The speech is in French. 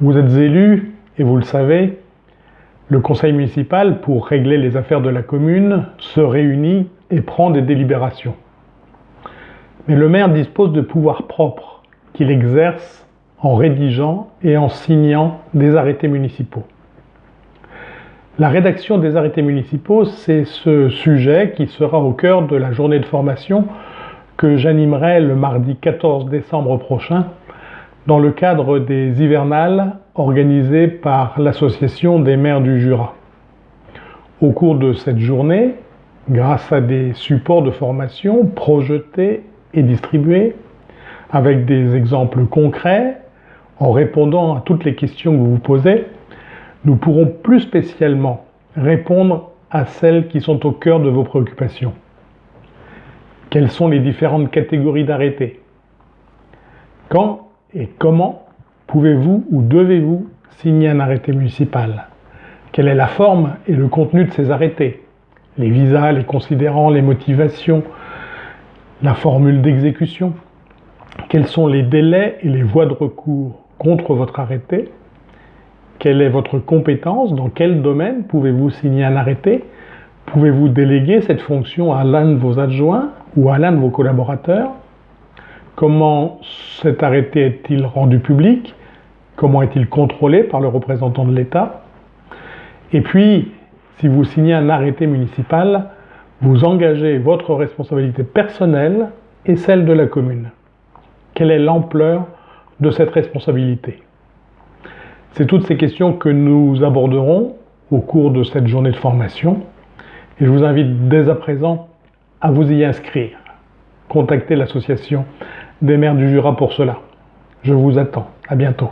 Vous êtes élu, et vous le savez, le conseil municipal, pour régler les affaires de la commune, se réunit et prend des délibérations. Mais le maire dispose de pouvoirs propres qu'il exerce en rédigeant et en signant des arrêtés municipaux. La rédaction des arrêtés municipaux, c'est ce sujet qui sera au cœur de la journée de formation que j'animerai le mardi 14 décembre prochain dans le cadre des hivernales organisées par l'Association des maires du Jura. Au cours de cette journée, grâce à des supports de formation projetés et distribués, avec des exemples concrets, en répondant à toutes les questions que vous vous posez, nous pourrons plus spécialement répondre à celles qui sont au cœur de vos préoccupations. Quelles sont les différentes catégories d'arrêtés? Quand et comment pouvez-vous ou devez-vous signer un arrêté municipal? Quelle est la forme et le contenu de ces arrêtés? Les visas, les considérants, les motivations, la formule d'exécution? Quels sont les délais et les voies de recours contre votre arrêté? Quelle est votre compétence? Dans quel domaine pouvez-vous signer un arrêté? Pouvez-vous déléguer cette fonction à l'un de vos adjoints ou à l'un de vos collaborateurs? Comment cet arrêté est-il rendu public? Comment est-il contrôlé par le représentant de l'État? Et puis, si vous signez un arrêté municipal, vous engagez votre responsabilité personnelle et celle de la commune. Quelle est l'ampleur de cette responsabilité? C'est toutes ces questions que nous aborderons au cours de cette journée de formation et je vous invite dès à présent à vous y inscrire. Contactez l'association des maires du Jura pour cela. Je vous attends. À bientôt.